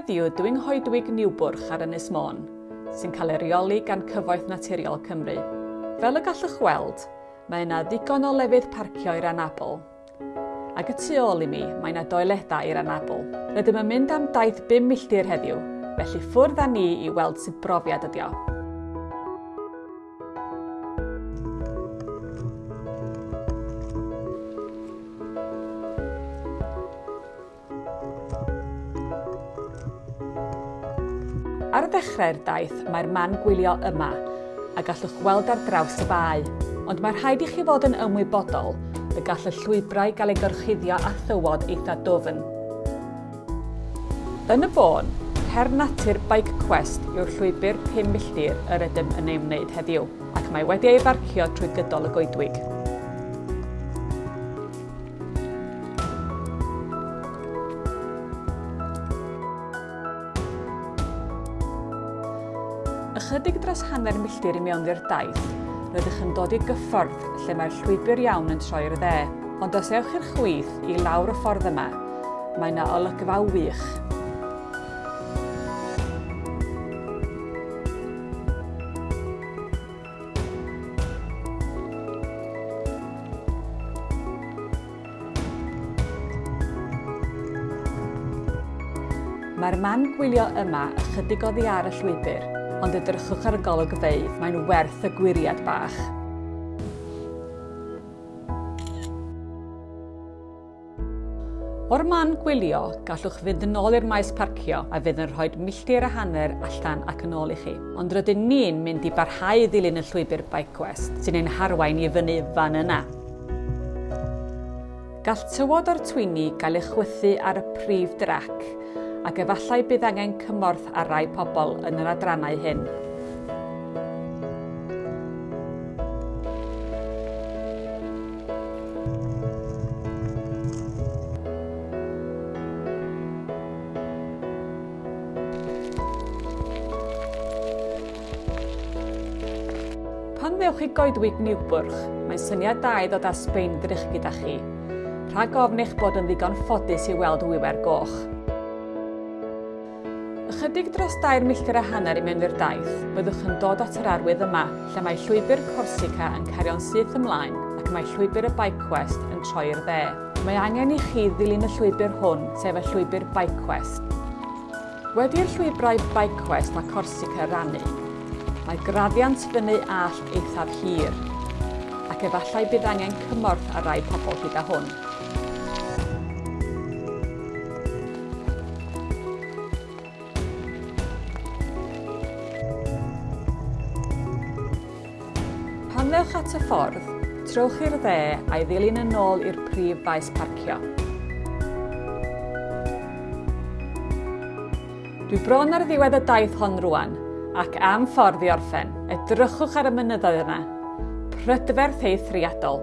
heddiw dwi'n hoedwig niwbwrch ar Ynys Môn, sy'n cael ei reoli gan Cyfoeth Naturiol Cymru. Fel y gallwch weld, mae yna ddigon o lefydd parcio i'r anabl. Ac y tu ôl i mi, mae yna doiledau i'r anabl. Rydym yn mynd am daith 5 milltir heddiw, felly ffwrdd â ni i weld sut brofiad ydi o. Ar y ddechrau'r daith, mae'r man gwylio yma, a gallwch weld ar draws y bae. Ond mae rhaid i chi fod yn ymwybodol y gall y llwybrau gael ei gorchuddio a thywod eitha dofn. Yn y bôn, her natur Bike Quest yw'r llwybr 5 milltir yr ydym yn ei wneud heddiw, ac mae wedi ei farcio trwy gydol y goedwig. Ychydig dros hanner milltir i mewn i'r daith, rydych yn dod i gyffordd lle mae'r llwybr iawn yn troi'r dde. Ond os ewch i'r chwith i lawr y ffordd yma, mae yna olygfa wych. Mae'r man gwylio yma ychydig oddi ar y llwybr, ond edrychwch ar y golygfeydd, mae'n werth y gwiriad bach. O'r man gwylio, gallwch fynd yn ôl i'r maes parcio a fydd yn rhoi milltir a hanner allan ac yn ôl i chi. Ond rydyn ni'n mynd i barhau ddilyn y llwybr Bike Quest, sy'n ein harwain i fyny fan yna. Gall tywod o'r twini gael ei chwythu ar y prif drac, ac efallai bydd angen cymorth ar rai pobl yn yr adrannau hyn. Pan ddewch i goedwig niwbwrch, mae'n syniad da i ddod â sbein drich gyda chi. Rhag ofn eich bod yn ddigon ffodus i weld wywer goch ychydig dros 2 milltir a hanner i mewn i'r daith, byddwch yn dod at yr arwydd yma, lle mae llwybr Corsica yn cario'n syth ymlaen ac mae llwybr y Bike Quest yn troi'r dde. Mae angen i chi ddilyn y llwybr hwn, sef y llwybr Bike Quest. Wedi'r llwybrau Bike Quest mae Corsica rannu, mae graddiant fyny allt eithaf hir, ac efallai bydd angen cymorth ar rai pobl gyda hwn. Dilynwch at y ffordd, trowch i'r dde a'i ddilyn yn ôl i'r prif faes parcio. Dwi bron ar ddiwedd y daith hon rwan, ac am ffordd i orffen, edrychwch ar y mynyddoedd yna. Prydferth eithriadol.